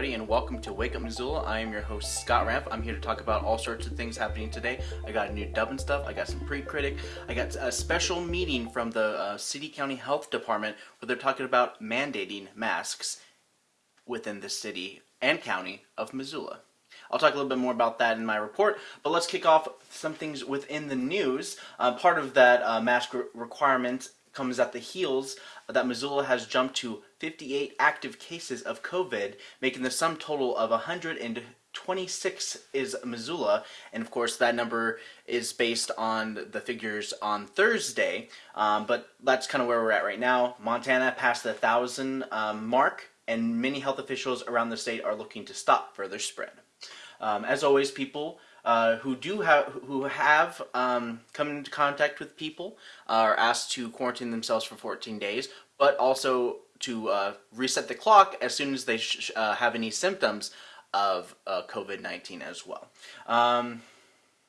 everybody, and welcome to Wake Up Missoula. I am your host, Scott Ramp. I'm here to talk about all sorts of things happening today. I got a new dub and stuff, I got some pre-critic, I got a special meeting from the uh, City County Health Department where they're talking about mandating masks within the city and county of Missoula. I'll talk a little bit more about that in my report, but let's kick off some things within the news. Uh, part of that uh, mask re requirement comes at the heels that Missoula has jumped to 58 active cases of COVID, making the sum total of 126 is Missoula, and of course that number is based on the figures on Thursday, um, but that's kind of where we're at right now. Montana passed the 1,000 um, mark, and many health officials around the state are looking to stop further spread. Um, as always, people uh, who do have who have um, come into contact with people are asked to quarantine themselves for 14 days, but also to uh, reset the clock as soon as they uh, have any symptoms of uh, COVID-19 as well. Um,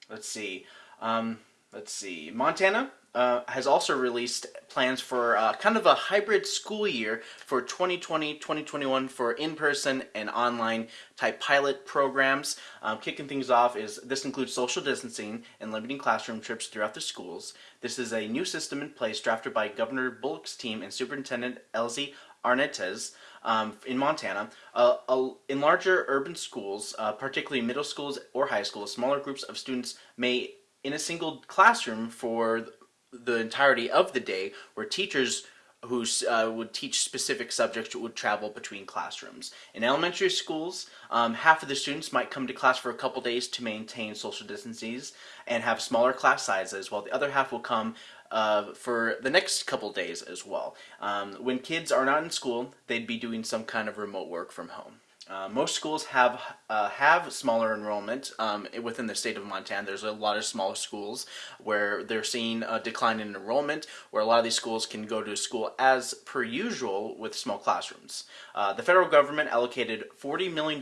let's see. Um, let's see. Montana uh, has also released plans for uh, kind of a hybrid school year for 2020-2021 for in-person and online type pilot programs. Um, kicking things off is this includes social distancing and limiting classroom trips throughout the schools. This is a new system in place drafted by Governor Bullock's team and Superintendent Elsie Arntzen um, in Montana. Uh, uh, in larger urban schools, uh, particularly middle schools or high schools, smaller groups of students may in a single classroom for the entirety of the day where teachers who uh, would teach specific subjects would travel between classrooms. In elementary schools, um, half of the students might come to class for a couple days to maintain social distances and have smaller class sizes, while the other half will come uh, for the next couple days as well. Um, when kids are not in school, they'd be doing some kind of remote work from home. Uh, most schools have uh, have smaller enrollment um, within the state of Montana. There's a lot of smaller schools where they're seeing a decline in enrollment, where a lot of these schools can go to school as per usual with small classrooms. Uh, the federal government allocated $40 million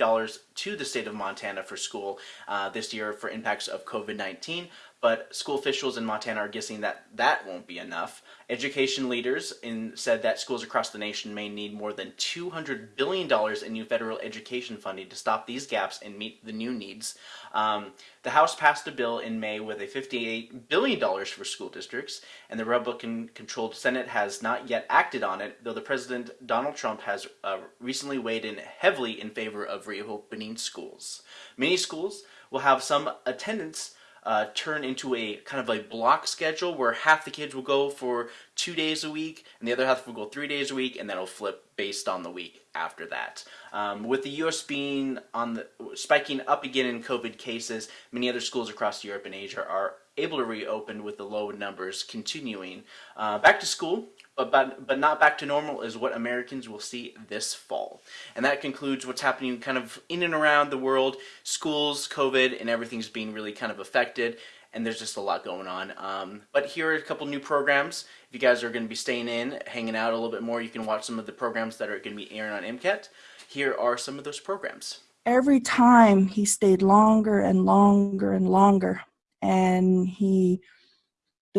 to the state of Montana for school uh, this year for impacts of COVID-19, but school officials in Montana are guessing that that won't be enough. Education leaders in, said that schools across the nation may need more than $200 billion in new federal education funding to stop these gaps and meet the new needs. Um, the House passed a bill in May with a $58 billion for school districts, and the Republican-controlled Senate has not yet acted on it, though the President Donald Trump has uh, recently weighed in heavily in favor of reopening schools. Many schools will have some attendance uh, turn into a kind of a block schedule where half the kids will go for two days a week and the other half will go three days a week and then it'll flip based on the week after that. Um, with the U.S. being on the spiking up again in COVID cases, many other schools across Europe and Asia are able to reopen with the low numbers continuing. Uh, back to school, but, but, but not back to normal is what Americans will see this fall. And that concludes what's happening kind of in and around the world. Schools, COVID, and everything's being really kind of affected. And there's just a lot going on. Um, but here are a couple new programs. If you guys are going to be staying in, hanging out a little bit more, you can watch some of the programs that are going to be airing on MCAT. Here are some of those programs. Every time he stayed longer and longer and longer and he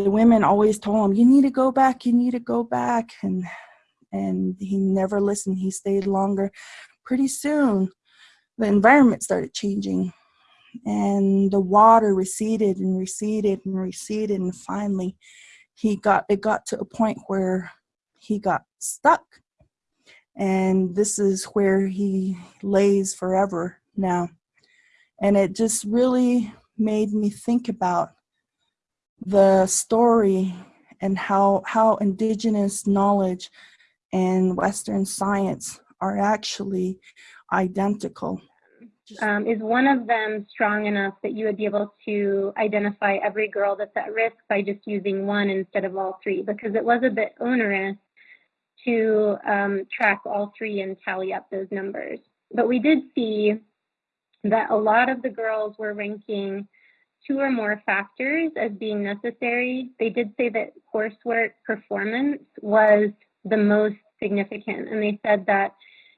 the women always told him you need to go back you need to go back and and he never listened. He stayed longer pretty soon. The environment started changing and the water receded and receded and receded and finally he got it got to a point where he got stuck. And this is where he lays forever now. And it just really made me think about the story and how, how indigenous knowledge and Western science are actually identical. Um, is one of them strong enough that you would be able to identify every girl that's at risk by just using one instead of all three? Because it was a bit onerous to um, track all three and tally up those numbers. But we did see that a lot of the girls were ranking two or more factors as being necessary. They did say that coursework performance was the most significant. And they said that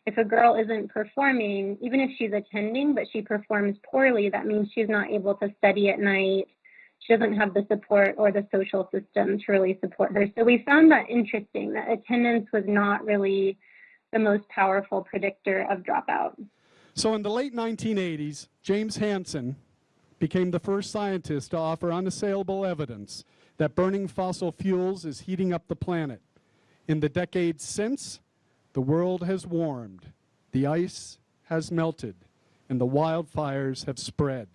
if a girl isn't performing, even if she's attending, but she performs poorly, that means she's not able to study at night. She doesn't have the support or the social system to really support her. So we found that interesting that attendance was not really the most powerful predictor of dropout. So in the late 1980s, James Hansen became the first scientist to offer unassailable evidence that burning fossil fuels is heating up the planet. In the decades since, the world has warmed, the ice has melted, and the wildfires have spread.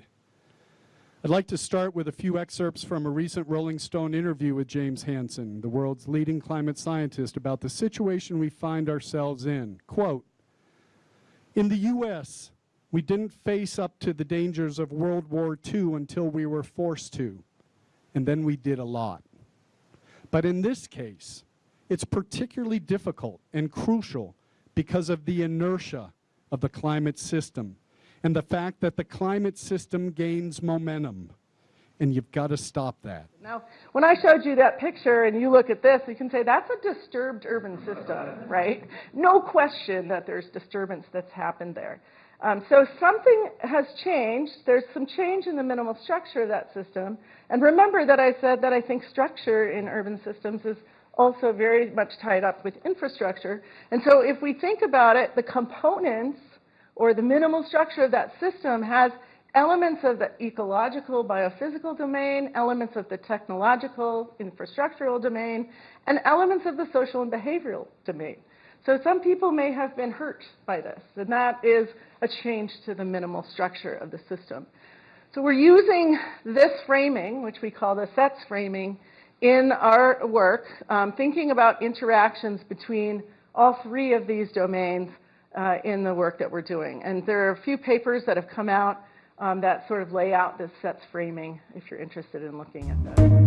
I'd like to start with a few excerpts from a recent Rolling Stone interview with James Hansen, the world's leading climate scientist, about the situation we find ourselves in. Quote, in the U.S., we didn't face up to the dangers of World War II until we were forced to, and then we did a lot. But in this case, it's particularly difficult and crucial because of the inertia of the climate system and the fact that the climate system gains momentum. And you've got to stop that. Now, when I showed you that picture and you look at this, you can say that's a disturbed urban system, right? No question that there's disturbance that's happened there. Um, so something has changed. There's some change in the minimal structure of that system. And remember that I said that I think structure in urban systems is also very much tied up with infrastructure. And so if we think about it, the components or the minimal structure of that system has elements of the ecological, biophysical domain, elements of the technological, infrastructural domain, and elements of the social and behavioral domain. So some people may have been hurt by this, and that is a change to the minimal structure of the system. So we're using this framing, which we call the sets framing, in our work, um, thinking about interactions between all three of these domains uh, in the work that we're doing. And there are a few papers that have come out um, that sort of layout that sets framing if you're interested in looking at that.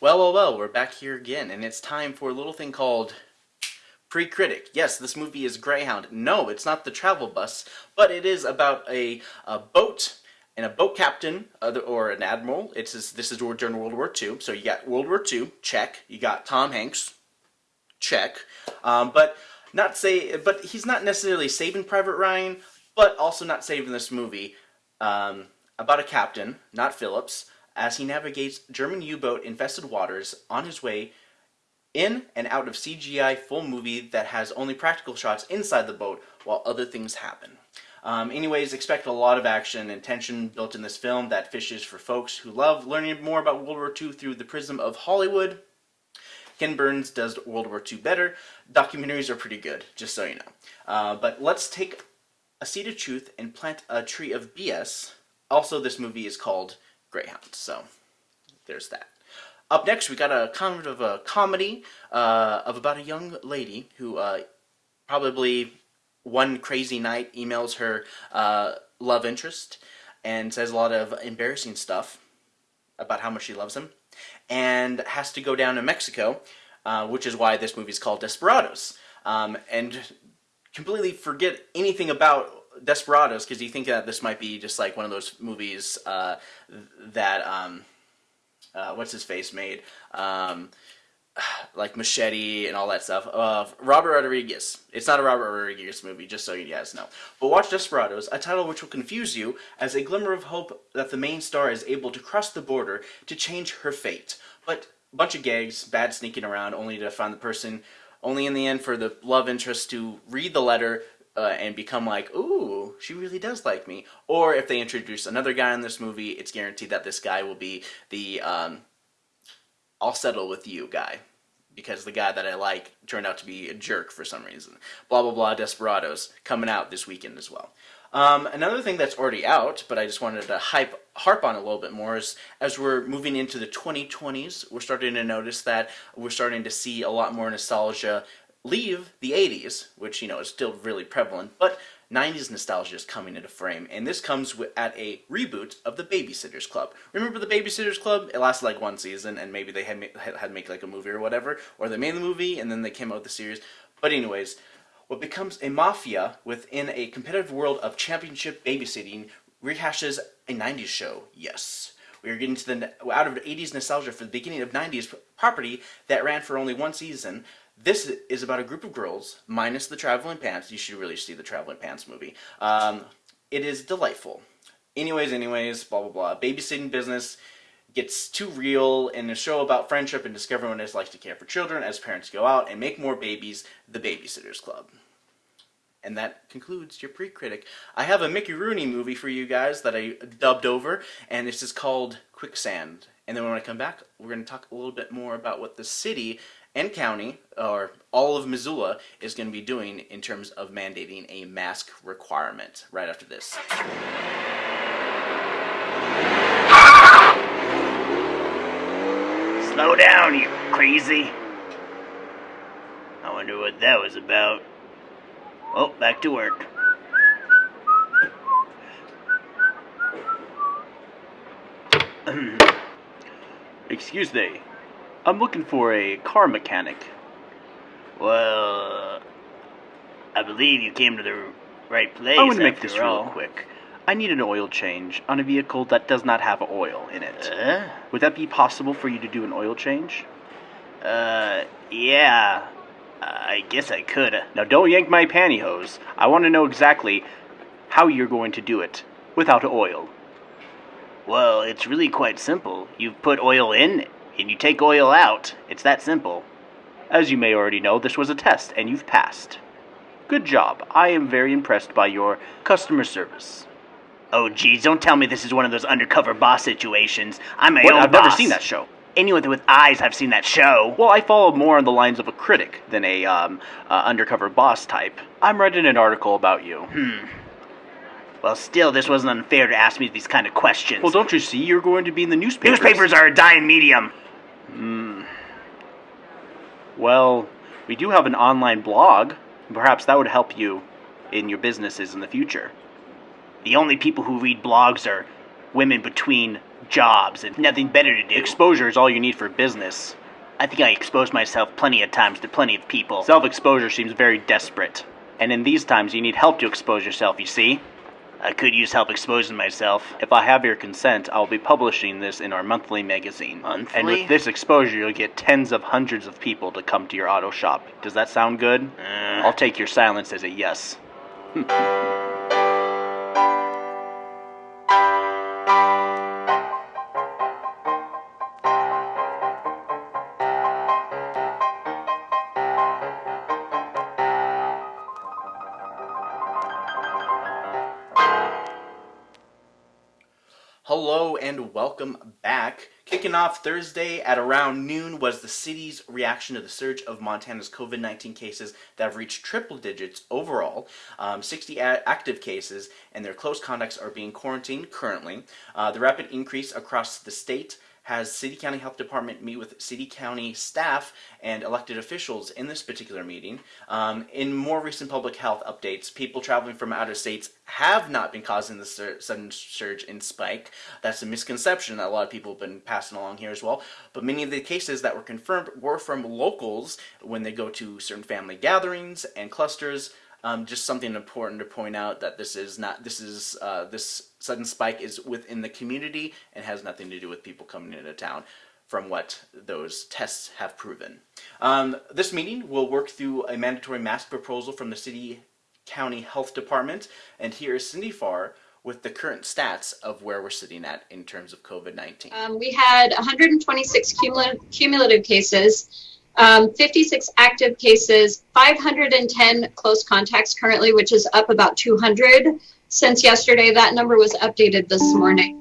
Well, well, well, we're back here again, and it's time for a little thing called Pre-Critic. Yes, this movie is Greyhound. No, it's not the travel bus, but it is about a, a boat and a boat captain or an admiral. It's this is during World War II. So you got World War II, check. You got Tom Hanks, check. Um, but not say, but he's not necessarily saving Private Ryan, but also not saving this movie um, about a captain, not Phillips, as he navigates German U-boat infested waters on his way in and out of CGI full movie that has only practical shots inside the boat while other things happen. Um, anyways, expect a lot of action and tension built in this film that fishes for folks who love learning more about World War II through the prism of Hollywood. Ken Burns does World War II better. Documentaries are pretty good, just so you know. Uh, but let's take a seed of truth and plant a tree of BS. Also, this movie is called Greyhound, so there's that. Up next, we got a kind of a comedy uh, of about a young lady who uh, probably one crazy night emails her uh, love interest and says a lot of embarrassing stuff about how much she loves him and has to go down to Mexico, uh, which is why this movie is called Desperados. Um, and completely forget anything about Desperados because you think that this might be just like one of those movies uh, that um, uh, what's his face made, um, like Machete and all that stuff. of Robert Rodriguez. It's not a Robert Rodriguez movie, just so you guys know. But watch Desperados, a title which will confuse you as a glimmer of hope that the main star is able to cross the border to change her fate. But bunch of gags, bad sneaking around, only to find the person, only in the end for the love interest to read the letter, uh, and become like, ooh, she really does like me. Or if they introduce another guy in this movie, it's guaranteed that this guy will be the um, I'll settle with you guy. Because the guy that I like turned out to be a jerk for some reason. Blah, blah, blah, Desperados, coming out this weekend as well. Um, another thing that's already out, but I just wanted to hype, harp on a little bit more, is as we're moving into the 2020s, we're starting to notice that we're starting to see a lot more nostalgia leave the 80s, which, you know, is still really prevalent, but 90s nostalgia is coming into frame, and this comes at a reboot of the Babysitters Club. Remember the Babysitters Club? It lasted like one season, and maybe they had, had to make like a movie or whatever, or they made the movie, and then they came out with the series. But anyways, what becomes a mafia within a competitive world of championship babysitting rehashes a 90s show, yes. We are getting to the out of 80s nostalgia for the beginning of 90s property that ran for only one season, this is about a group of girls, minus the traveling pants. You should really see the traveling pants movie. Um, it is delightful. Anyways, anyways, blah blah blah. Babysitting business gets too real in a show about friendship and discovering what it's like to care for children as parents go out and make more babies. The Babysitters Club. And that concludes your pre-critic. I have a Mickey Rooney movie for you guys that I dubbed over, and this is called Quicksand. And then when I come back, we're going to talk a little bit more about what the city and county, or all of Missoula, is going to be doing in terms of mandating a mask requirement right after this. Slow down, you crazy. I wonder what that was about. Oh, back to work. Excuse me. I'm looking for a car mechanic. Well, I believe you came to the right place. I want to make this real quick. I need an oil change on a vehicle that does not have oil in it. Uh, Would that be possible for you to do an oil change? uh, yeah. I guess I could. Now don't yank my pantyhose. I want to know exactly how you're going to do it without oil. Well, it's really quite simple. You've put oil in, and you take oil out. It's that simple. As you may already know, this was a test and you've passed. Good job. I am very impressed by your customer service. Oh, geez, don't tell me this is one of those undercover boss situations. I'm my What? own I've never seen that show. Anyone with eyes have seen that show. Well, I follow more on the lines of a critic than a um, uh, undercover boss type. I'm writing an article about you. Hmm. Well, still, this wasn't unfair to ask me these kind of questions. Well, don't you see? You're going to be in the newspapers. Newspapers are a dying medium. Hmm. Well, we do have an online blog. Perhaps that would help you in your businesses in the future. The only people who read blogs are women between jobs and nothing better to do. Exposure is all you need for business. I think I exposed myself plenty of times to plenty of people. Self exposure seems very desperate. And in these times, you need help to expose yourself, you see? I could use help exposing myself. If I have your consent, I'll be publishing this in our monthly magazine. Monthly? And with this exposure, you'll get tens of hundreds of people to come to your auto shop. Does that sound good? Uh, I'll take your silence as a yes. Kicking off Thursday at around noon was the city's reaction to the surge of Montana's COVID 19 cases that have reached triple digits overall. Um, 60 active cases, and their close contacts are being quarantined currently. Uh, the rapid increase across the state has City County Health Department meet with City County staff and elected officials in this particular meeting. Um, in more recent public health updates, people traveling from outer states have not been causing the sur- sudden surge in spike. That's a misconception that a lot of people have been passing along here as well. But many of the cases that were confirmed were from locals when they go to certain family gatherings and clusters. Um, just something important to point out that this is not this is uh, this sudden spike is within the community and has nothing to do with people coming into town from what those tests have proven. Um, this meeting will work through a mandatory mask proposal from the city county health department and here is Cindy Farr with the current stats of where we're sitting at in terms of COVID-19. Um, we had 126 cumulative, cumulative cases, um, 56 active cases, 510 close contacts currently, which is up about 200 since yesterday. That number was updated this morning.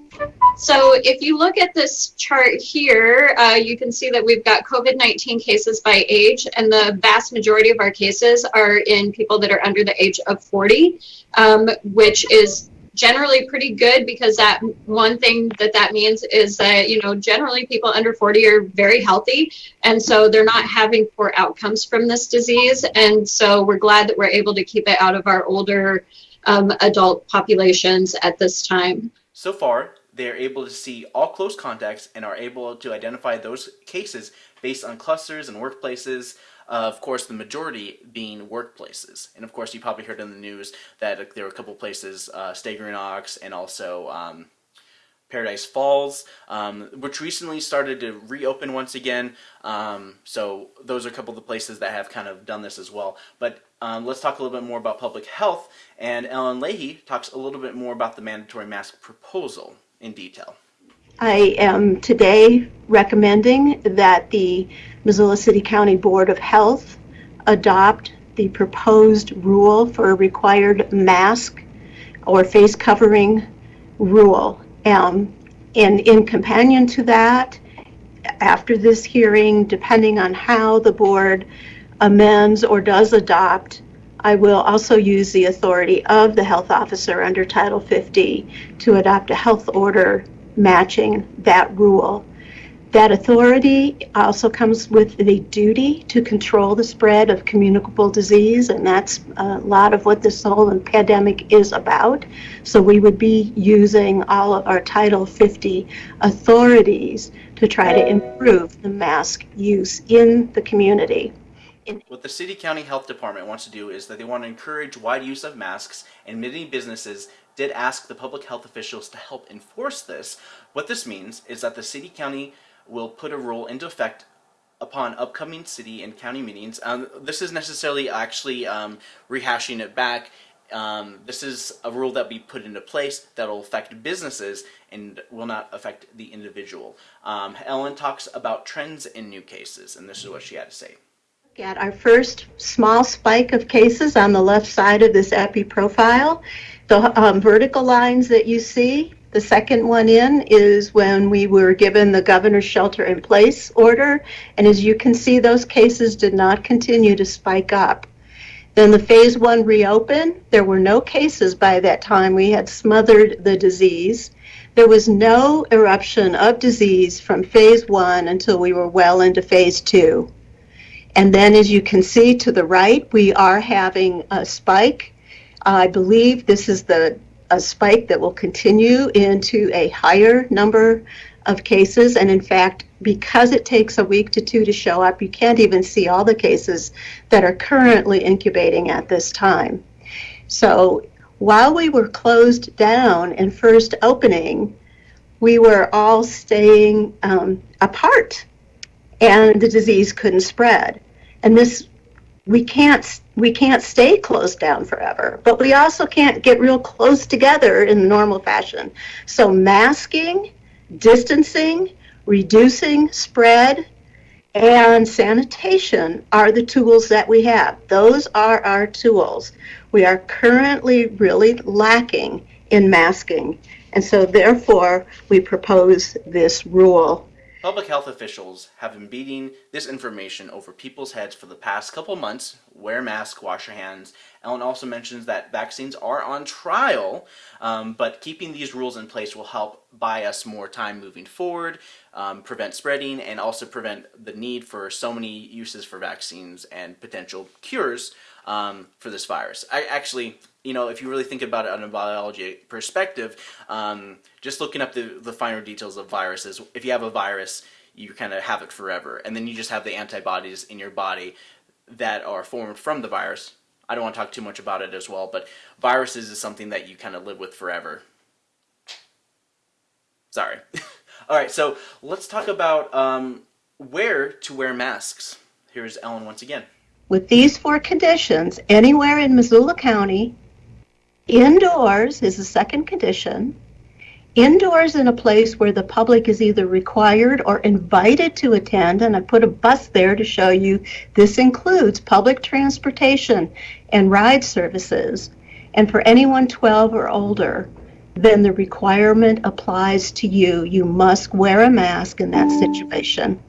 So if you look at this chart here, uh, you can see that we've got COVID-19 cases by age, and the vast majority of our cases are in people that are under the age of 40, um, which is generally pretty good because that one thing that that means is that you know generally people under 40 are very healthy. And so they're not having poor outcomes from this disease. And so we're glad that we're able to keep it out of our older um, adult populations at this time. So far, they are able to see all close contacts and are able to identify those cases based on clusters and workplaces. Uh, of course, the majority being workplaces. And of course, you probably heard in the news that there were a couple places, uh, Staggering Ox and also um, Paradise Falls, um, which recently started to reopen once again. Um, so those are a couple of the places that have kind of done this as well. But um, let's talk a little bit more about public health. And Ellen Leahy talks a little bit more about the mandatory mask proposal in detail. I am today recommending that the Missoula City County Board of Health adopt the proposed rule for a required mask or face covering rule. Um, and in companion to that, after this hearing, depending on how the board amends or does adopt, I will also use the authority of the health officer under Title 50 to adopt a health order matching that rule. That authority also comes with the duty to control the spread of communicable disease, and that's a lot of what this whole pandemic is about. So we would be using all of our Title 50 authorities to try to improve the mask use in the community. What the City County Health Department wants to do is that they want to encourage wide use of masks, and many businesses did ask the public health officials to help enforce this. What this means is that the City County will put a rule into effect upon upcoming city and county meetings. Um, this is necessarily actually um, rehashing it back. Um, this is a rule that be put into place that will affect businesses and will not affect the individual. Um, Ellen talks about trends in new cases, and this is what she had to say. At our first small spike of cases on the left side of this epi profile, the um, vertical lines that you see the second one in is when we were given the governor's shelter in place order. And as you can see, those cases did not continue to spike up. Then the phase one reopened. There were no cases by that time. We had smothered the disease. There was no eruption of disease from phase one until we were well into phase two. And then as you can see to the right, we are having a spike. I believe this is the a spike that will continue into a higher number of cases. And in fact, because it takes a week to two to show up, you can't even see all the cases that are currently incubating at this time. So while we were closed down and first opening, we were all staying um, apart and the disease couldn't spread. And this we can't we can't stay closed down forever, but we also can't get real close together in the normal fashion. So masking, distancing, reducing spread, and sanitation are the tools that we have. Those are our tools. We are currently really lacking in masking, and so therefore we propose this rule Public health officials have been beating this information over people's heads for the past couple months. Wear masks, wash your hands. Ellen also mentions that vaccines are on trial, um, but keeping these rules in place will help buy us more time moving forward, um, prevent spreading, and also prevent the need for so many uses for vaccines and potential cures um, for this virus. I actually, you know, if you really think about it on a biology perspective, um, just looking up the, the finer details of viruses, if you have a virus, you kind of have it forever. And then you just have the antibodies in your body that are formed from the virus. I don't want to talk too much about it as well, but viruses is something that you kind of live with forever. Sorry. All right, so let's talk about um, where to wear masks. Here's Ellen once again. With these four conditions, anywhere in Missoula County, indoors is the second condition. Indoors in a place where the public is either required or invited to attend, and I put a bus there to show you this includes public transportation and ride services. And for anyone 12 or older, then the requirement applies to you. You must wear a mask in that situation.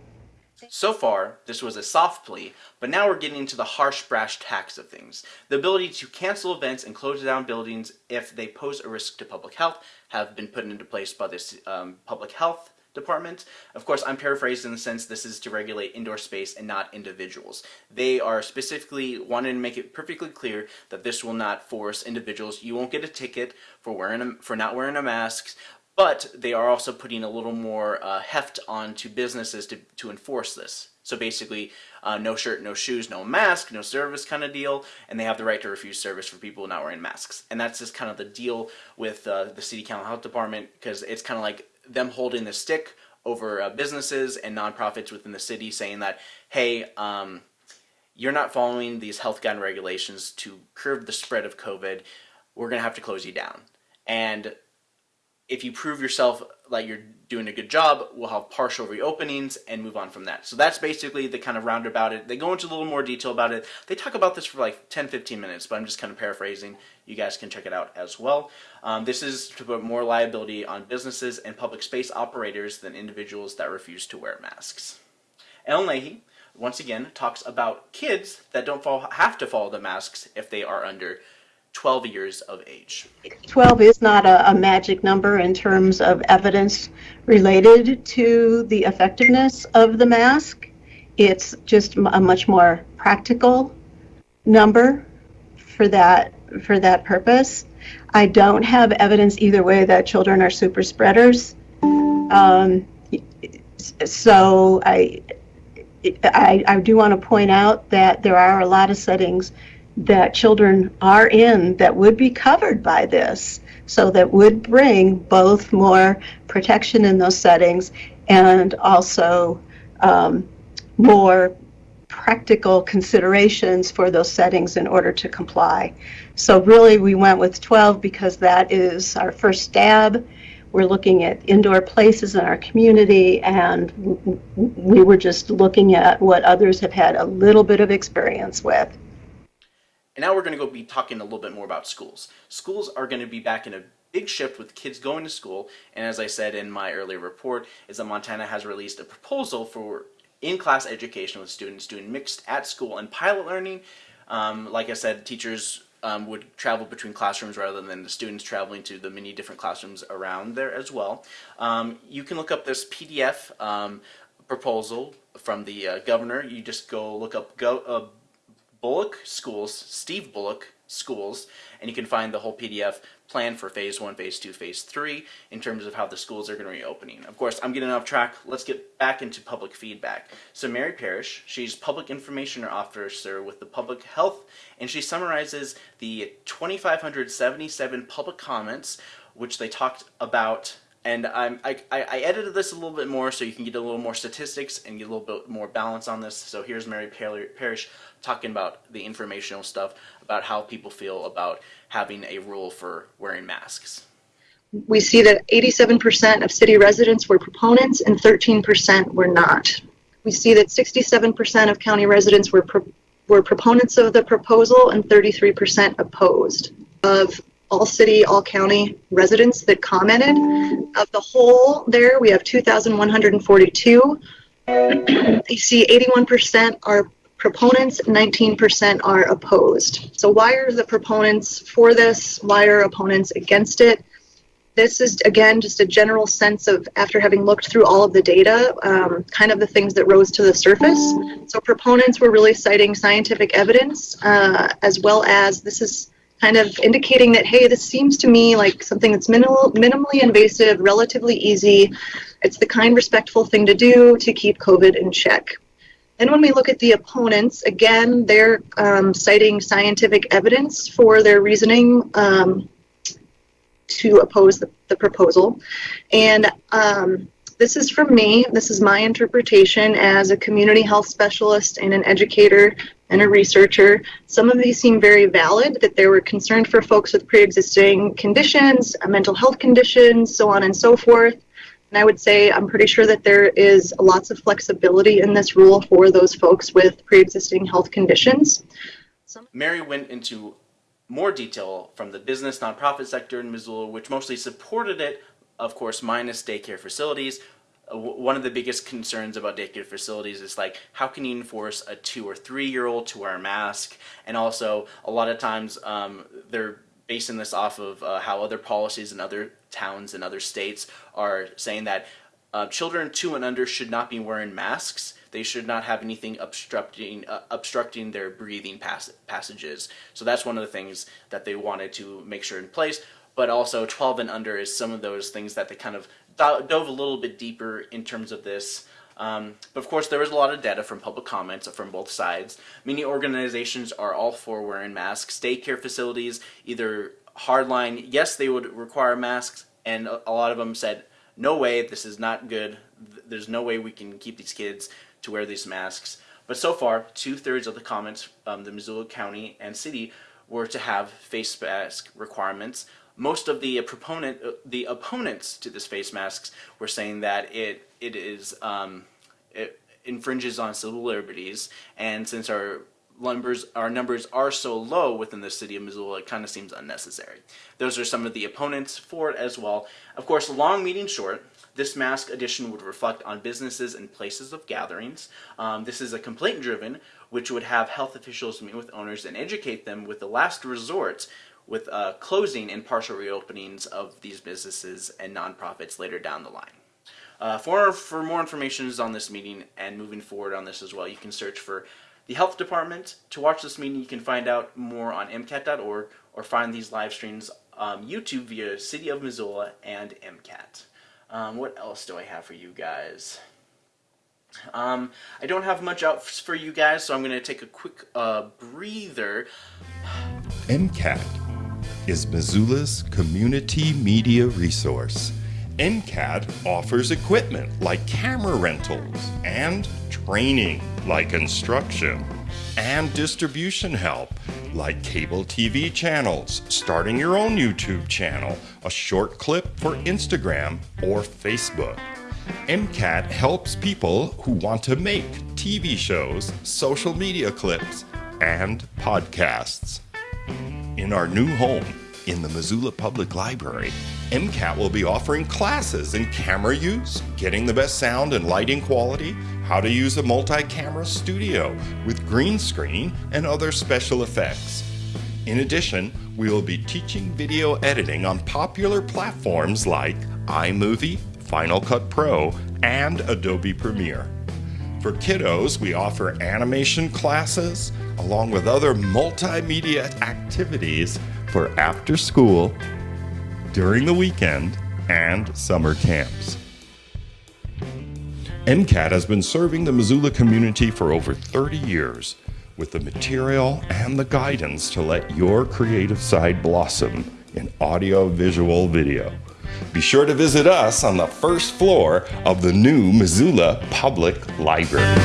So far, this was a soft plea, but now we're getting into the harsh brash tacks of things. The ability to cancel events and close down buildings if they pose a risk to public health have been put into place by this um, public health department. Of course, I'm paraphrasing in the sense this is to regulate indoor space and not individuals. They are specifically wanting to make it perfectly clear that this will not force individuals. You won't get a ticket for wearing a, for not wearing a mask, but they are also putting a little more uh, heft onto businesses to, to enforce this. So basically, uh, no shirt, no shoes, no mask, no service kind of deal, and they have the right to refuse service for people not wearing masks. And that's just kind of the deal with uh, the City County Health Department because it's kind of like them holding the stick over uh, businesses and nonprofits within the city saying that, hey, um, you're not following these health guide regulations to curb the spread of COVID, we're going to have to close you down. And if you prove yourself like you're doing a good job, we'll have partial reopenings and move on from that. So that's basically the kind of roundabout it. They go into a little more detail about it. They talk about this for like 10, 15 minutes, but I'm just kind of paraphrasing. You guys can check it out as well. Um, this is to put more liability on businesses and public space operators than individuals that refuse to wear masks. Ellen Leahy, once again, talks about kids that don't have to follow the masks if they are under 12 years of age. 12 is not a, a, magic number in terms of evidence related to the effectiveness of the mask. It's just a much more practical number for that for that purpose. I don't have evidence either way that children are super spreaders. Um, so I, I, I do want to point out that there are a lot of settings that children are in that would be covered by this. So that would bring both more protection in those settings and also um, more practical considerations for those settings in order to comply. So really we went with 12 because that is our first stab. We're looking at indoor places in our community and we were just looking at what others have had a little bit of experience with. And now we're going to go be talking a little bit more about schools. Schools are going to be back in a big shift with kids going to school. And as I said in my earlier report, is that Montana has released a proposal for in-class education with students doing mixed at school and pilot learning. Um, like I said, teachers um, would travel between classrooms rather than the students traveling to the many different classrooms around there as well. Um, you can look up this PDF um, proposal from the uh, governor. You just go look up go, uh, Bullock Schools, Steve Bullock Schools, and you can find the whole PDF plan for phase one, phase two, phase three in terms of how the schools are going to be opening. Of course, I'm getting off track. Let's get back into public feedback. So Mary Parrish, she's public information officer with the public health, and she summarizes the 2,577 public comments which they talked about and I'm, I, I edited this a little bit more so you can get a little more statistics and get a little bit more balance on this. So here's Mary Parrish talking about the informational stuff about how people feel about having a rule for wearing masks. We see that 87% of city residents were proponents and 13% were not. We see that 67% of county residents were pro were proponents of the proposal and 33% opposed. Of all city, all county residents that commented. Of the whole there, we have 2,142. you see 81% are proponents, 19% are opposed. So why are the proponents for this? Why are opponents against it? This is, again, just a general sense of, after having looked through all of the data, um, kind of the things that rose to the surface. So proponents were really citing scientific evidence, uh, as well as this is kind of indicating that, hey, this seems to me like something that's minimal, minimally invasive, relatively easy. It's the kind, respectful thing to do to keep COVID in check. Then when we look at the opponents, again, they're um, citing scientific evidence for their reasoning um, to oppose the, the proposal. And um, this is from me. This is my interpretation as a community health specialist and an educator and a researcher. Some of these seem very valid, that they were concerned for folks with pre-existing conditions, uh, mental health conditions, so on and so forth. And I would say I'm pretty sure that there is lots of flexibility in this rule for those folks with pre-existing health conditions. Some Mary went into more detail from the business nonprofit sector in Missoula, which mostly supported it, of course, minus daycare facilities, one of the biggest concerns about daycare facilities is like how can you enforce a two or three year old to wear a mask? And also a lot of times um, they're basing this off of uh, how other policies in other towns and other states are saying that uh, children two and under should not be wearing masks. They should not have anything obstructing uh, obstructing their breathing pass passages. So that's one of the things that they wanted to make sure in place. But also 12 and under is some of those things that they kind of dove a little bit deeper in terms of this. Um, but of course, there was a lot of data from public comments from both sides. Many organizations are all for wearing masks. Daycare facilities, either hardline, yes, they would require masks, and a lot of them said no way, this is not good. There's no way we can keep these kids to wear these masks. But so far, two thirds of the comments, um, the Missoula County and City, were to have face mask requirements. Most of the proponent, uh, the opponents to this face masks were saying that it it is um, it infringes on civil liberties, and since our numbers our numbers are so low within the city of Missoula, it kind of seems unnecessary. Those are some of the opponents for it as well. Of course, long meeting short. This mask addition would reflect on businesses and places of gatherings. Um, this is a complaint driven, which would have health officials meet with owners and educate them with the last resort with uh, closing and partial reopenings of these businesses and nonprofits later down the line. Uh, for, for more information on this meeting and moving forward on this as well, you can search for the health department. To watch this meeting, you can find out more on MCAT.org or find these live streams um, YouTube via City of Missoula and MCAT. Um, what else do I have for you guys? Um, I don't have much else for you guys, so I'm going to take a quick uh, breather. MCAT is Missoula's community media resource. MCAT offers equipment like camera rentals and training like instruction and distribution help like cable TV channels, starting your own YouTube channel, a short clip for Instagram or Facebook. MCAT helps people who want to make TV shows, social media clips, and podcasts. In our new home, in the Missoula Public Library, MCAT will be offering classes in camera use, getting the best sound and lighting quality, how to use a multi-camera studio with green screen and other special effects. In addition, we will be teaching video editing on popular platforms like iMovie, Final Cut Pro, and Adobe Premiere. For kiddos, we offer animation classes along with other multimedia activities for after school, during the weekend, and summer camps. MCAT has been serving the Missoula community for over 30 years with the material and the guidance to let your creative side blossom in audio, visual, video. Be sure to visit us on the first floor of the new Missoula Public Library.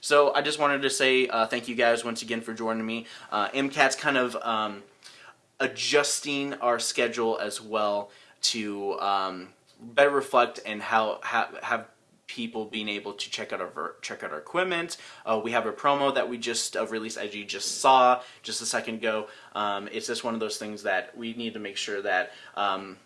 So I just wanted to say uh, thank you guys once again for joining me. Uh, MCAT's kind of um, adjusting our schedule as well to um, better reflect and how ha have people being able to check out our check out our equipment. Uh, we have a promo that we just uh, released as you just saw just a second ago. Um, it's just one of those things that we need to make sure that um,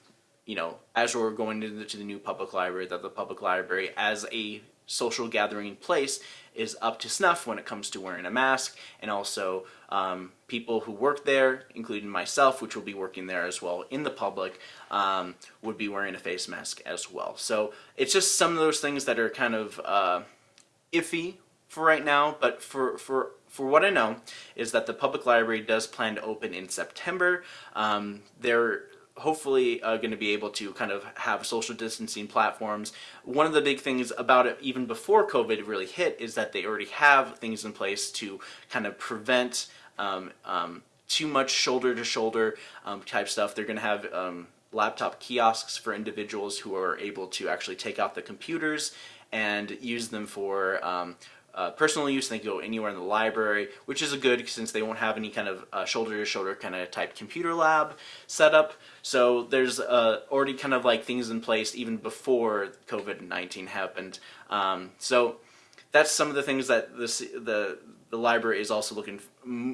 you know as we're going into the new public library that the public library as a social gathering place is up to snuff when it comes to wearing a mask and also um, people who work there, including myself, which will be working there as well in the public, um, would be wearing a face mask as well. So it's just some of those things that are kind of uh, iffy for right now, but for, for for what I know is that the public library does plan to open in September. Um, they're hopefully uh, going to be able to kind of have social distancing platforms. One of the big things about it, even before COVID really hit, is that they already have things in place to kind of prevent um, um, too much shoulder to shoulder um, type stuff. They're going to have um, laptop kiosks for individuals who are able to actually take out the computers and use them for um, uh, personal use, they can go anywhere in the library, which is a good since they won't have any kind of uh, shoulder-to-shoulder kind of type computer lab setup. So there's uh, already kind of like things in place even before COVID-19 happened. Um, so that's some of the things that the, the, the library is also looking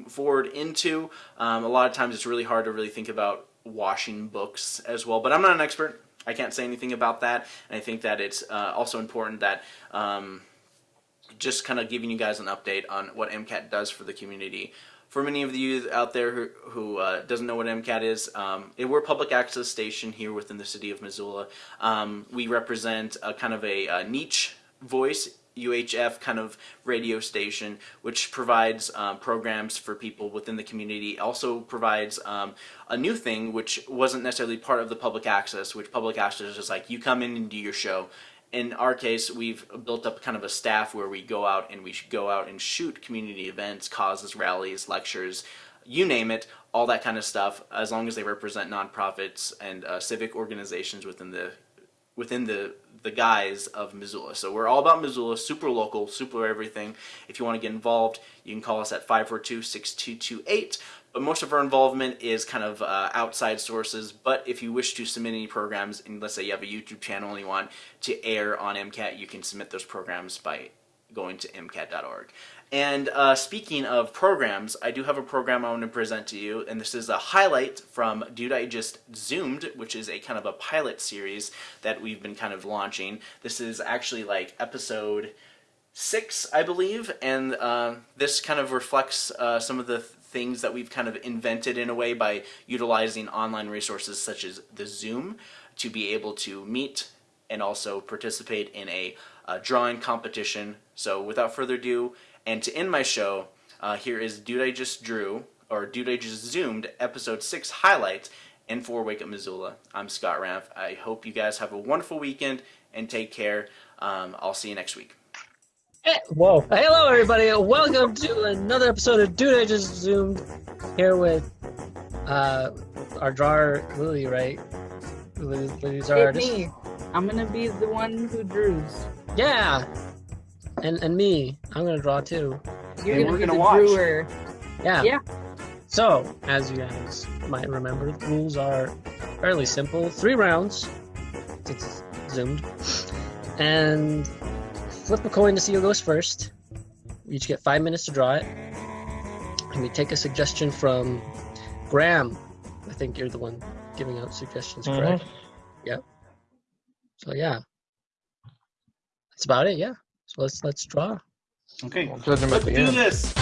forward into. Um, a lot of times it's really hard to really think about washing books as well, but I'm not an expert. I can't say anything about that, and I think that it's uh, also important that um, just kind of giving you guys an update on what MCAT does for the community. For many of you out there who, who uh, doesn't know what MCAT is, um, we're a public access station here within the city of Missoula. Um, we represent a kind of a, a, niche voice UHF kind of radio station which provides um, programs for people within the community also provides um, a new thing which wasn't necessarily part of the public access which public access is like you come in and do your show in our case, we've built up kind of a staff where we go out and we go out and shoot community events, causes, rallies, lectures, you name it, all that kind of stuff, as long as they represent nonprofits and uh, civic organizations within the within the the guise of Missoula. So we're all about Missoula, super local, super everything. If you want to get involved, you can call us at 542-6228. But most of our involvement is kind of uh, outside sources. But if you wish to submit any programs, and let's say you have a YouTube channel and you want to air on MCAT, you can submit those programs by going to MCAT.org. And uh, speaking of programs, I do have a program I want to present to you, and this is a highlight from Dude I Just Zoomed, which is a kind of a pilot series that we've been kind of launching. This is actually like episode six, I believe, and uh, this kind of reflects uh, some of the things that we've kind of invented in a way by utilizing online resources such as the Zoom to be able to meet and also participate in a, a drawing competition. So without further ado, and to end my show, uh, here is Dude I Just Drew, or Dude I Just Zoomed, episode 6 highlights, and for Wake Up Missoula. I'm Scott Ramp. I hope you guys have a wonderful weekend and take care. Um, I'll see you next week. Hey, whoa. Hello, everybody. Welcome to another episode of Dude I Just Zoomed. Here with uh, our drawer, Lily, right? Lily, Lily's our Hit artist. me. I'm gonna be the one who drews. Yeah. And and me. I'm going to draw too. You're And gonna we're be gonna the watch. drewer. Yeah. Yeah. So, as you guys might remember, the rules are fairly simple. Three rounds. It's zoomed. And flip a coin to see who goes first. We each get five minutes to draw it. And we take a suggestion from Graham. I think you're the one giving out suggestions, mm-hmm. correct? Yeah. So yeah. That's about it, yeah. So let's let's draw. Okay, judge him at let's the do end. this.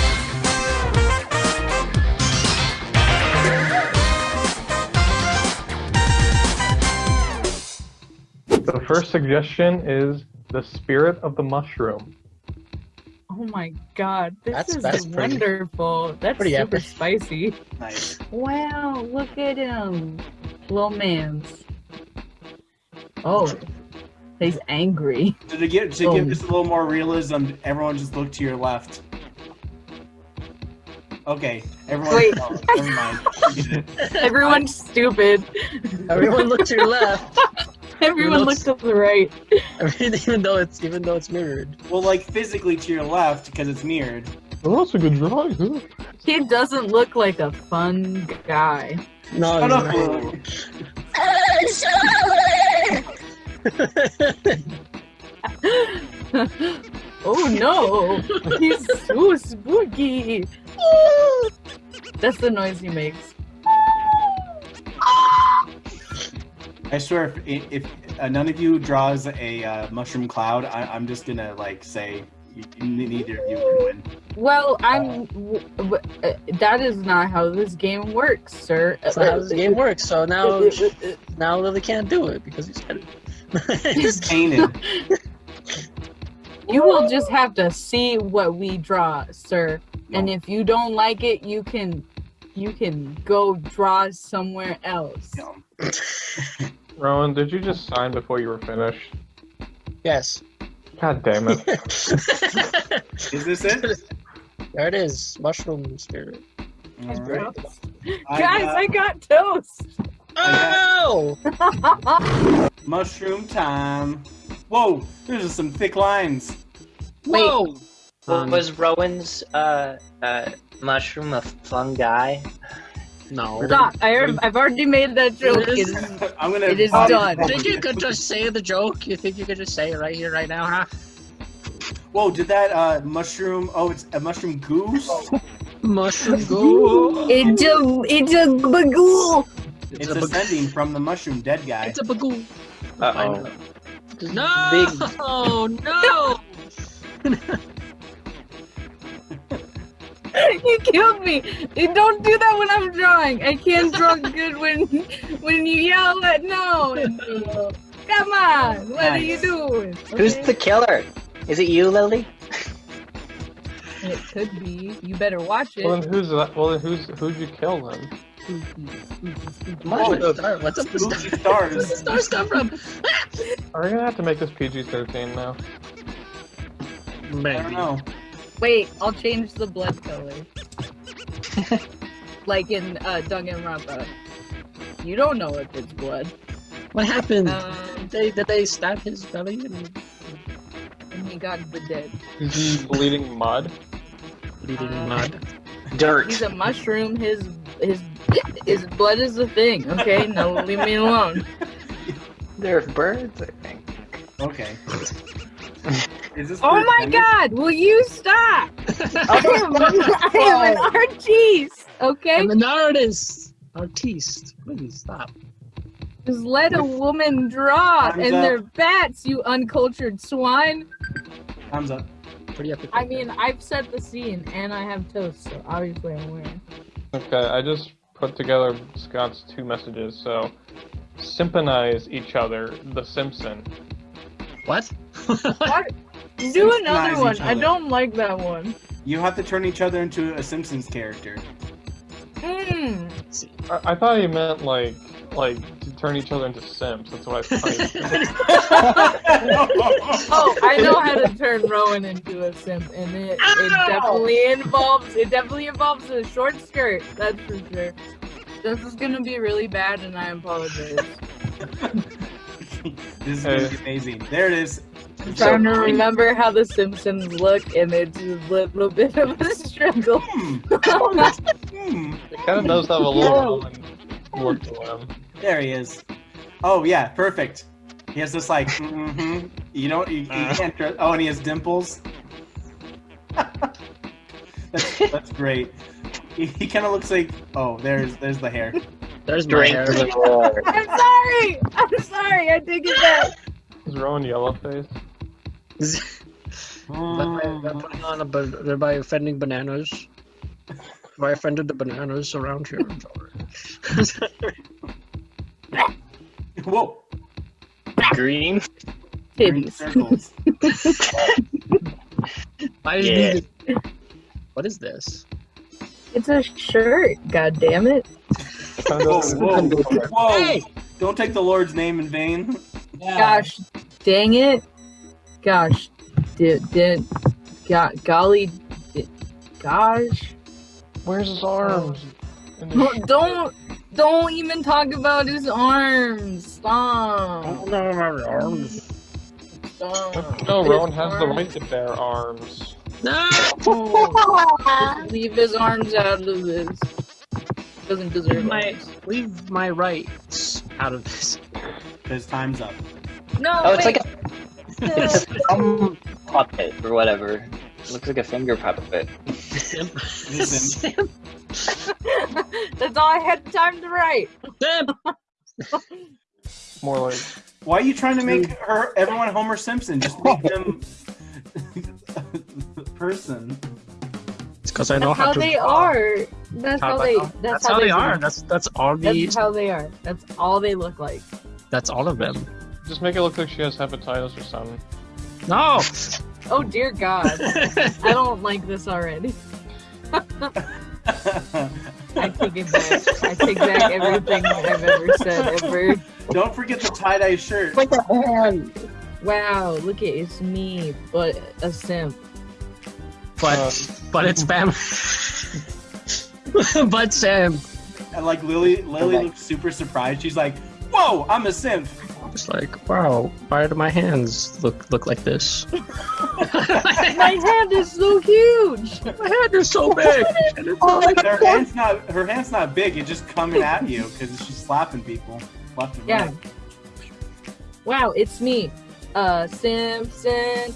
The first suggestion is the spirit of the mushroom. Oh my god, this That's- is that's pretty- wonderful. That's pretty super epic. spicy. Nice. Wow, look at him. Little man's. Oh, he's angry. Did To give, to Oh. give this a little more realism, everyone just look to your left. Okay, everyone. Wait. oh, never mind. Everyone's stupid. Everyone look to your left. Everyone look looks- to the right. even though it's even though it's mirrored. Well, like physically to your left because it's mirrored. Oh, that's a good drawing. huh? He doesn't look like a fun guy. No, Shut up, oh no, he's so spooky. That's the noise he makes. I swear, if, if uh, none of you draws a uh, mushroom cloud, I, I'm just gonna like say you, neither of you can win. Well, I'm. w- w- uh, that is not how this game works, sir. That's not how this game works. So now, now Lily can't do it because you said it. He's painted. You will just have to see what we draw, sir. And if you don't like it, you can, you can go draw somewhere else. Rowan, did you just sign before you were finished? yes. God damn it. Is this it? There it is. Mushroom spirit. All right. Guys, I got toast. Oh! Mushroom time. Whoa, there's some thick lines. Whoa! Well, was Rowan's uh, uh, mushroom a fungi? No. Stop! I already, I've already made that joke. It It is- is, I'm gonna. it is body done. slam Think you. you could just say the joke? You think you could just say it right here, right now, huh? Whoa, did that uh, mushroom? Oh, it's a mushroom goose. Mushroom go. It's a, it's a bagoo. It's a bag- ascending from the mushroom dead guy. It's a bagoo. Uh-oh. No! No! you killed me. You don't do that when I'm drawing. I can't draw good when when you yell at no. Come on, what are you Nice. doing? Who's Okay? the killer? Is it you, Lily? It could be. You better watch it. Well, then who's that? Well, then who's who'd you kill then? What's the star? What's up the star? Spooky stars. Where's the stars come from? Are we gonna have to make this PG-13 now? I don't know. Wait, I'll change the blood color. like in uh, Danganronpa. You don't know if it's blood. What happened? Um, did, they, did they stab his belly? And... and he got the dead. Is he bleeding mud? Bleeding Uh, mud. Dirt. He's a mushroom. His his his blood is a thing. Okay, now leave me alone. They're birds, I think. Okay. Is this Oh my Dennis? God! Will you stop? I am, I am an artiste. Okay, I'm an artist. Artiste. Please stop. just let a woman draw, Time's and up. they're bats. You uncultured swine. Thumbs up. Pretty epic. I mean, I've set the scene, and I have toast, so obviously I'm winning. Okay, I just put together Scott's two messages. So, sympathize each other, The Simpson. What? What? Do another one. I don't like that one. You have to turn each other into a Simpsons character. Mm. I, I thought he meant like, like to turn each other into simps. That's what I thought. he. Oh, I know how to turn Rowan into a simp, and it, it definitely involves it definitely involves a short skirt. That's for sure. This is gonna be really bad, and I apologize. This is gonna be amazing. There it is. I'm trying to remember how the Simpsons look, and it's a little bit of a struggle. It kind of does have a little Rowan look to him. There he is. Oh yeah, perfect. He has this like, mm-hmm. You don't, you, you uh. can't. Trust, oh, and he has dimples. that's that's great. He, he kind of looks like. Oh, there's there's the hair. There's my hair. I'm sorry. I'm sorry. I did get back. Is Rowan yellow face? Hmm. by, by putting on a ba- thereby offending bananas. Have I offended the bananas around here? I'm sorry. Whoa. Green. Green Titties. circles. Yeah. these- What is this? It's a shirt. God damn it. Whoa, whoa, whoa! Hey! Don't take the Lord's name in vain. Gosh, dang it. Gosh, did did go, golly, di- gosh. Where's his arms? And his Don't don't don't even talk about his arms. Stop. no, my arms. Stop. No, His Rowan has the right to bear arms. No! Leave his arms out of this. Doesn't deserve my, arms. leave my rights out of this. Because time's up. No, Oh, it's like a it's a thumb puppet or whatever. It looks like a finger puppet. Listen, That's all I had time to write. More like why are you trying to make her everyone Homer Simpson? Just make them person. It's because I know how, how to they draw. are. That's how they. That's, That's how they they are. look. That's that's all the. That's how they are. That's all they look like. That's all of them. Just make it look like she has hepatitis or something. No. Oh dear God, I don't like this already. I take it back. I take back everything I've ever said ever. Don't forget the tie dye shirt. Like a hand. Wow, look at it's me, but a simp. But uh, but it's Bam. but Sam. And like Lily, Lily looks super surprised. She's like, "Whoa, I'm a simp." It's like, wow, why do my hands look look like this? My hand is so huge. My hand is so big. and it's like- Her hand's not her hand's not big. It's just coming at you because she's slapping people left and Yeah. right. Wow, it's me, uh, Simpson.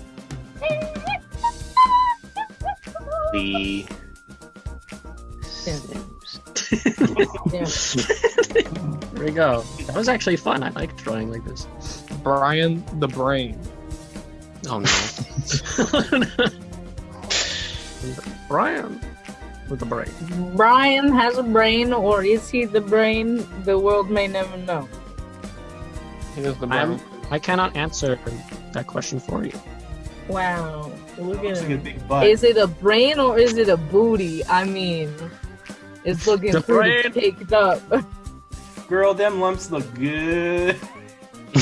The Yeah. there we go. That was actually fun. I like drawing like this. Brian the Brain. Oh no. Brian with a brain. Brian has a brain, or is he the brain? The world may never know. He is the I'm, brain. I cannot answer that question for you. Wow, look at Looks like a him. big butt. Is it a brain or is it a booty? I mean, it's looking The pretty brain. caked up. Girl, them lumps look good.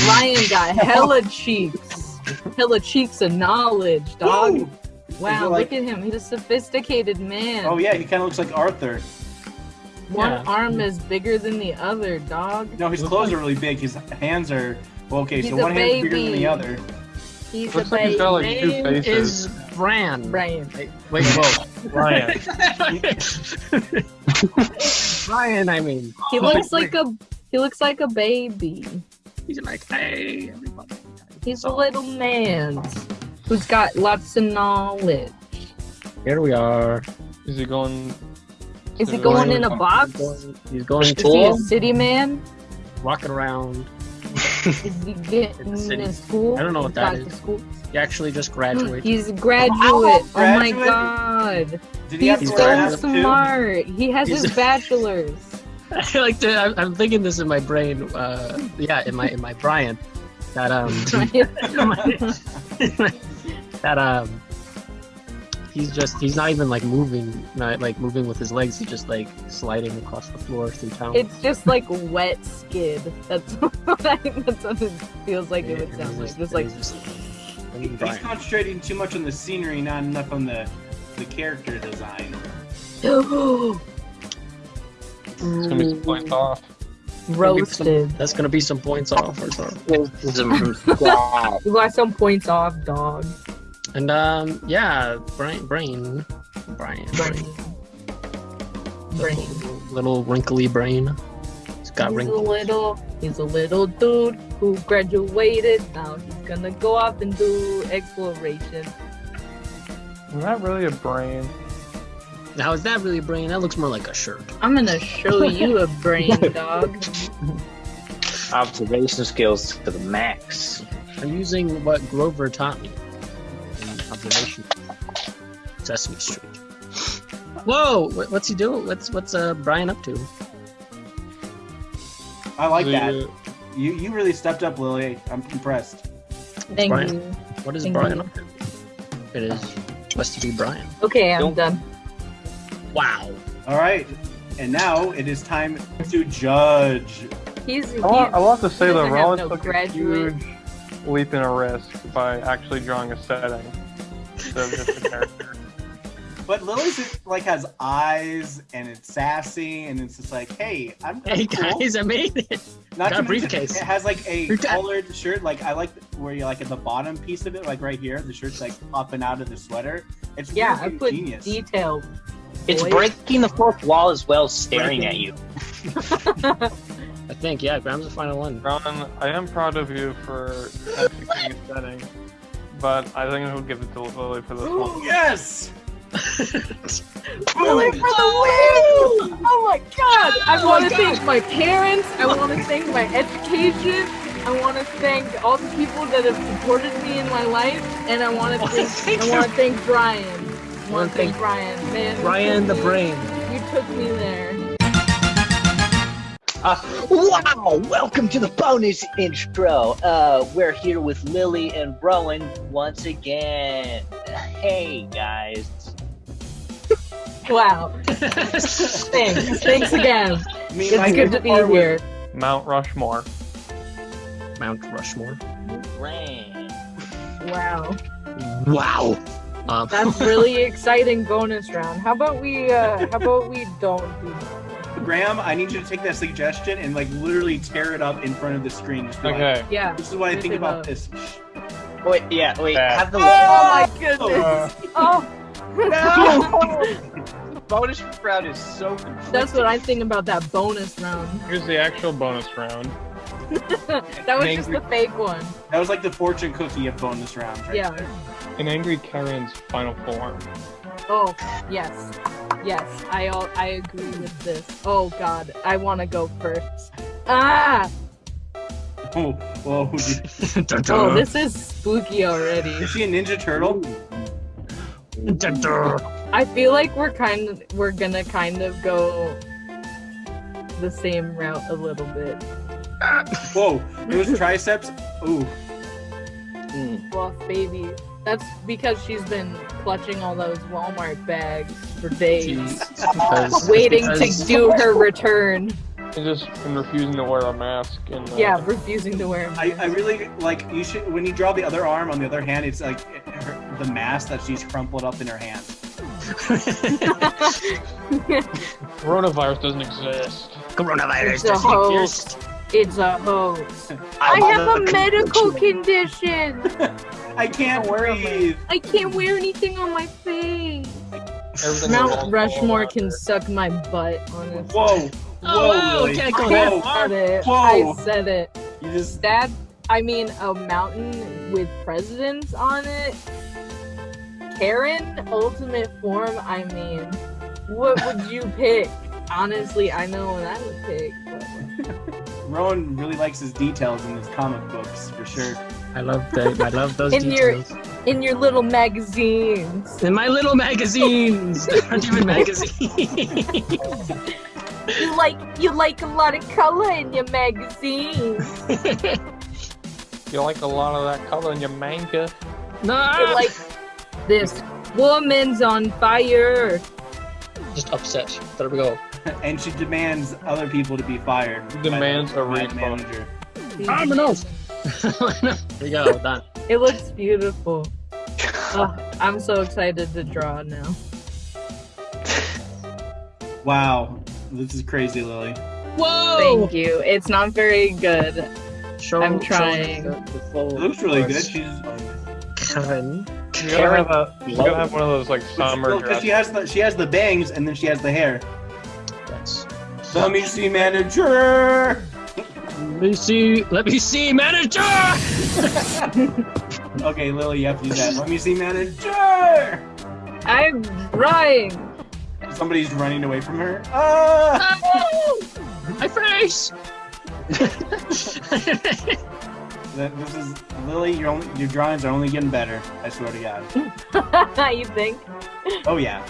Ryan got hella cheeks, hella cheeks of knowledge, dog. Woo! Wow, it like- look at him. He's a sophisticated man. Oh yeah, he kind of looks like Arthur. One Yeah. arm is bigger than the other, dog. No, his clothes are really big. His hands are well. Okay, so He's a one hand's bigger than the other. He's Looks a like he's got like baby. two Name faces. is Bran. Brian. Wait, whoa. Ryan. Brian, I mean. He looks like a he looks like a baby. He's like, hey, everybody. He's a little man who's got lots of knowledge. Here we are. Is he going? Is he to- going in a box? He's going to he a city man? walking around. Is he getting city. school? I don't know what that Got school? He actually just graduated. He's a graduate. Oh, my graduate? god. Did he He's so wear a mask too? smart. He has He's his a- bachelor's. I like to. I'm, I'm thinking this in my brain. Uh, yeah, in my in my Brian. That um. that um. He's just. He's not even like moving. Not like moving with his legs. He's just like sliding across the floor through town. It's just like wet skid. That's what I, that's what it feels like it would sound like. Just like He's concentrating too much on the scenery, not enough on the the character design. It's gonna be some points off. roasted. That's gonna be some points off or something. You got some points off, dog. And um, yeah, brain, brain, Brian, brain, Brain. little wrinkly brain. It's got He's a little, he's a little dude who graduated. Now he's gonna go off and do exploration. Is that really a brain? Now is that really a brain? That looks more like a shirt. I'm gonna show you a brain, dog. Observation skills to the max. I'm using what Grover taught me in observation. Sesame Street. Whoa! What's he doing? What's what's uh Brian up to? I like So that. you- You you really stepped up, Lily. I'm impressed. Thank Brian. you. What is Thank Brian you. up to? It is supposed to be Brian. Okay, I'm done. Wow. All right, and now it is time to judge. He's. I want, I want to say that doesn't Rollins no took graduate. a huge leap in a risk by actually drawing a setting instead of just a character. But Lily's is- like has eyes and it's sassy and it's just like, hey, I'm Hey cool. guys, I made it. Not Got a briefcase. It has like a Briefcase. colored shirt. Like I like where you like at the bottom piece of it, like right here, the shirt's like popping out of the sweater. It's Yeah, I put genius. detail. It's boy. breaking the fourth wall as well, staring at you. I think yeah. Graham's the final one. Ron, I am proud of you for executing a setting, but I think I'll give it to Lily for this one. yes. Lily for the win! Oh my god! I oh want to thank my parents. I want to thank my education. I want to thank all the people that have supported me in my life, and I want oh, to thank. I want to thank Brian. I want to thank Brian. Man, Brian the brain. you took me there. Uh, wow! Welcome to the bonus intro. Uh, we're here with Lily and Rowan once again. Hey guys. Wow. Thanks. Thanks again. Me, It's good to be here. Mount Rushmore. Mount Rushmore. Rain. Wow. Wow. Um, That's really exciting bonus round. How about we uh how about we don't do that? Graham, I need you to take that suggestion and like literally tear it up in front of the screen. Just be like, Okay. Yeah. this is what I think about up. this. Wait, yeah, wait. Bad. Have the Oh my goodness. Oh no. bonus round is so. That's what I think about that bonus round. Here's the actual bonus round. that was just the fake one. That was like the fortune cookie of bonus rounds, right? Yeah. there. In Angry Karen's final form. Oh, yes. Yes, I all I agree with this. Oh god, I want to go first. Ah! Oh, whoa, dude. Oh, this is spooky already. Is she a Ninja Turtle? I feel like we're kind of we're gonna kind of go the same route a little bit. Whoa, those triceps. Ooh. Fluff baby. That's because she's been clutching all those Walmart bags for days, Because- waiting to do her return. And just and refusing to wear a mask. And uh, Yeah, refusing to wear. I really like you should when you draw the other arm on the other hand it's like her, the mask that she's crumpled up in her hand Coronavirus doesn't exist. Coronavirus It's doesn't hoax. exist. It's a hoax. I I have a medical conclusion. condition. I can't breathe. I can't wear anything on my face. Everything Mount Rushmore can it. suck my butt, honestly. Whoa. Oh, Whoa, wow, Lily. go I that Whoa. far. said it. Whoa. I said it. You just That I mean a mountain with presidents on it. Karen ultimate form, I mean. What would you pick? Honestly, I know what I would pick. But... Rowan really likes his details in his comic books for sure. I love that. I love those In your in your little magazines. In my little magazines. They aren't even magazines. You like you like a lot of color in your magazines. You like a lot of that color in your manga. no. You like this woman's on fire. Just upset. There we go. and she demands other people to be fired. Demands a by the refund. manager. Dominoes. There you go. Done. It looks beautiful. Ugh, I'm so excited to draw now. Wow, this is crazy, Lily. Whoa. Thank you. It's not very good. Show, I'm show trying. the, the It looks really good. She's Kevin. You gotta have a. You gotta have one of those like summer because she has the she has the bangs and then she has the hair. That's. Let me see, manager. Let me see. Let me see, manager. Okay, Lily, you have to do that. Let me see, manager. I'm trying. Somebody's running away from her. Ah! My face. This is Lily. Your only, your drawings are only getting better. I swear to God. you think? Oh yeah.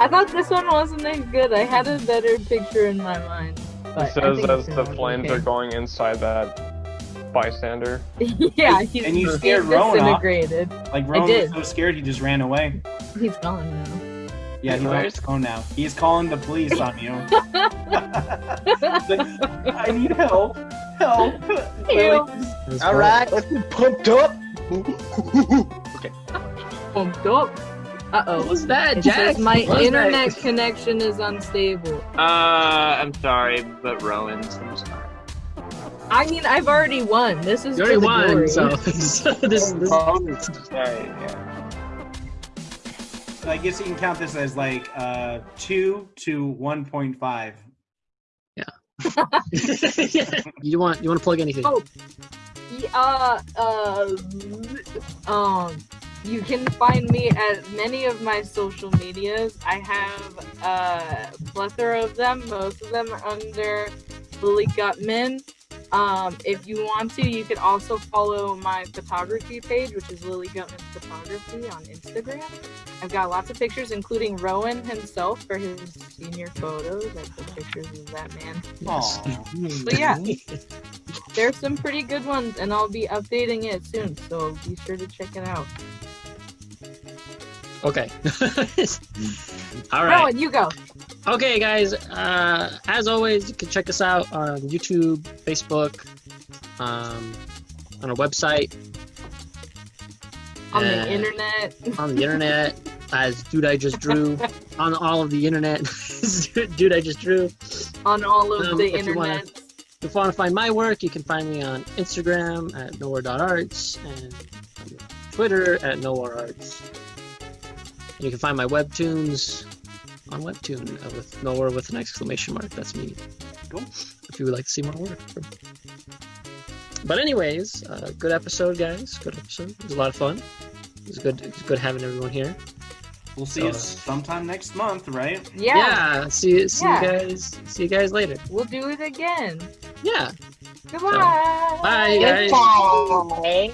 I thought this one wasn't as good. I had a better picture in my mind. But I says as it's the flames okay. are going inside that bystander. yeah, he's, And you he's scared Rowan off. disintegrated. Like Rowan did. was so scared he just ran away. He's gone now. Yeah, he's on Right. his phone now. He's calling the police on you. Like, I need help. Help. Help. Lily, All right, let's get pumped up. Okay. Pumped up. Uh oh. What was that, Jack? my What was internet that? connection is unstable. Uh, I'm sorry, but Rowan's. I'm sorry. I mean, I've already won. This is You already for the won, glory. so, so this, this Sorry, yeah. I guess you can count this as like uh, two to one point five. Yeah. you want you want to plug anything? Oh, yeah, uh, uh, um, you can find me at many of my social medias. I have a plethora of them. Most of them are under Lily Gutman. Um, if you want to, you could also follow my photography page, which is Lily Gutman Photography on Instagram. I've got lots of pictures, including Rowan himself for his senior photos. I put pictures of that man. Aww. So yeah, there's some pretty good ones, and I'll be updating it soon. So be sure to check it out. Okay. All right. Rowan, you go. Okay, guys. Uh, as always, you can check us out on YouTube, Facebook, um, on our website, On the internet. on the internet as Dude I Just Drew, on all of the internet, Dude I Just Drew. On all of Um, the if you wanna- internet. If you want to find my work, you can find me on Instagram at nowhere.arts and Twitter at nowherearts. You can find my webtoons on Webtoon uh, with nowhere with an exclamation mark. That's me. Cool. If you would like to see more work. But anyways, uh, good episode, guys. Good episode. It was a lot of fun. It was good. It was good having everyone here. We'll see So, you sometime next month, right? Yeah. Yeah. See. See Yeah. you guys. See you guys later. We'll do it again. Yeah. Goodbye. Bye, guys. Goodbye.